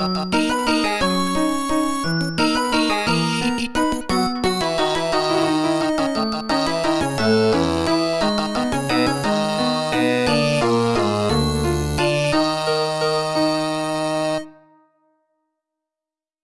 uh, uh,